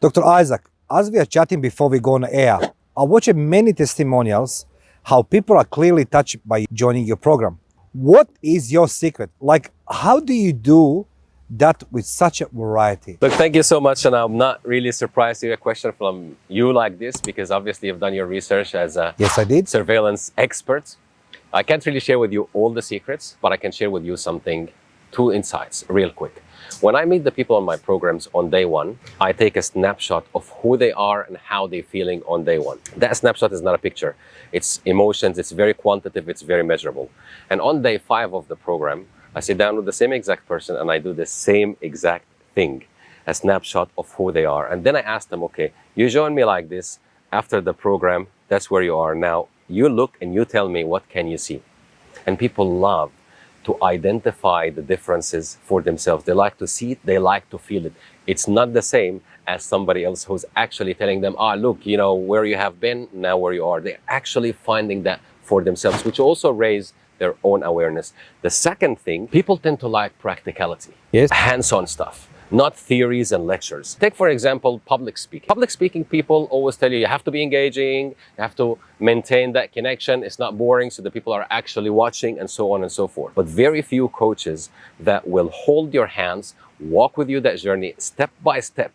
Dr. Isaac, as we are chatting before we go on air, I watched many testimonials how people are clearly touched by joining your program. What is your secret? Like, how do you do that with such a variety? Look, thank you so much. And I'm not really surprised to get a question from you like this because obviously you've done your research as a Yes, I did. surveillance expert. I can't really share with you all the secrets, but I can share with you something, two insights real quick. When I meet the people on my programs on day one, I take a snapshot of who they are and how they're feeling on day one. That snapshot is not a picture. It's emotions, it's very quantitative, it's very measurable. And on day five of the program, I sit down with the same exact person and I do the same exact thing, a snapshot of who they are. And then I ask them, okay, you join me like this after the program, that's where you are now. You look and you tell me what can you see. And people love to identify the differences for themselves. They like to see it, they like to feel it. It's not the same as somebody else who's actually telling them, ah, look, you know, where you have been, now where you are. They're actually finding that for themselves, which also raise their own awareness. The second thing, people tend to like practicality, Yes. hands-on stuff not theories and lectures. Take, for example, public speaking. Public speaking people always tell you you have to be engaging, you have to maintain that connection, it's not boring, so the people are actually watching, and so on and so forth. But very few coaches that will hold your hands, walk with you that journey step by step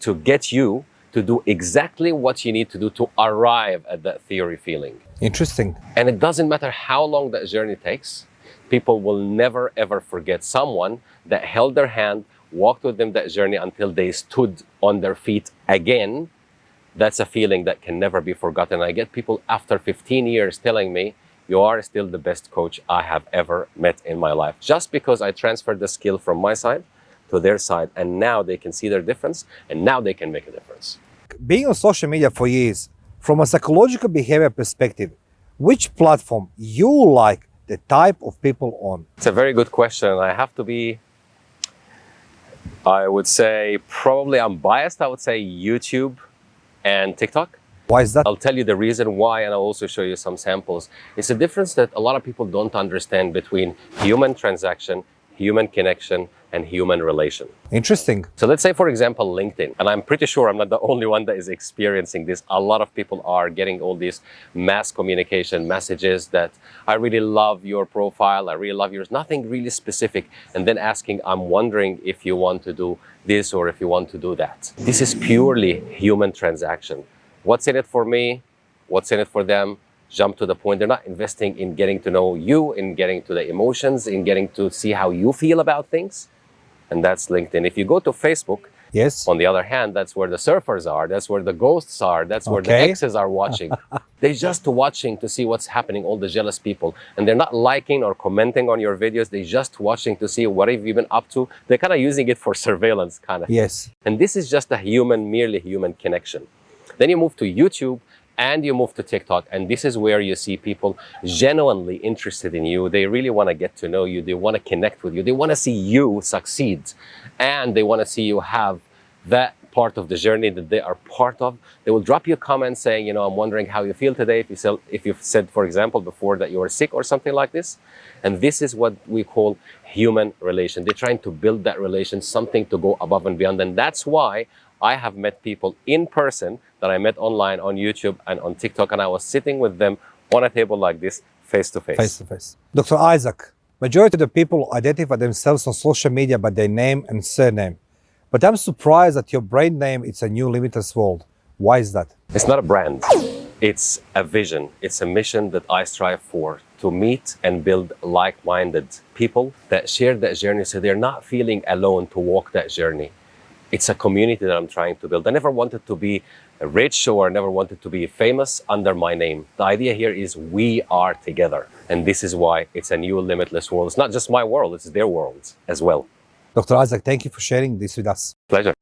to get you to do exactly what you need to do to arrive at that theory feeling. Interesting. And it doesn't matter how long that journey takes, people will never ever forget someone that held their hand, walked with them that journey until they stood on their feet again. That's a feeling that can never be forgotten. I get people after 15 years telling me, you are still the best coach I have ever met in my life. Just because I transferred the skill from my side to their side and now they can see their difference and now they can make a difference. Being on social media for years, from a psychological behavior perspective, which platform you like the type of people on? It's a very good question. I have to be, I would say, probably I'm biased. I would say YouTube and TikTok. Why is that? I'll tell you the reason why, and I'll also show you some samples. It's a difference that a lot of people don't understand between human transaction, human connection, and human relation. Interesting. So let's say, for example, LinkedIn, and I'm pretty sure I'm not the only one that is experiencing this. A lot of people are getting all these mass communication messages that I really love your profile, I really love yours, nothing really specific, and then asking, I'm wondering if you want to do this or if you want to do that. This is purely human transaction. What's in it for me? What's in it for them? Jump to the point. They're not investing in getting to know you, in getting to the emotions, in getting to see how you feel about things and that's LinkedIn. If you go to Facebook, Yes. on the other hand, that's where the surfers are, that's where the ghosts are, that's where the exes are watching. they're just watching to see what's happening, all the jealous people. And they're not liking or commenting on your videos, they're just watching to see what have you been up to. They're kind of using it for surveillance kind of. Yes. And this is just a human, merely human connection. Then you move to YouTube and you move to TikTok, and this is where you see people genuinely interested in you. They really want to get to know you. They want to connect with you. They want to see you succeed, and they want to see you have that part of the journey that they are part of. They will drop you a comment saying, you know, I'm wondering how you feel today. If you sell, if you've said, for example, before that you were sick or something like this, and this is what we call human relation. They're trying to build that relation, something to go above and beyond, and that's why I have met people in person that I met online on YouTube and on TikTok, and I was sitting with them on a table like this, face to face. Face to face. Dr. Isaac, majority of the people identify themselves on social media by their name and surname. But I'm surprised that your brand name is a new limitless world. Why is that? It's not a brand, it's a vision, it's a mission that I strive for to meet and build like minded people that share that journey so they're not feeling alone to walk that journey. It's a community that I'm trying to build. I never wanted to be rich or never wanted to be famous under my name. The idea here is we are together. And this is why it's a new limitless world. It's not just my world, it's their world as well. Dr. Isaac, thank you for sharing this with us. Pleasure.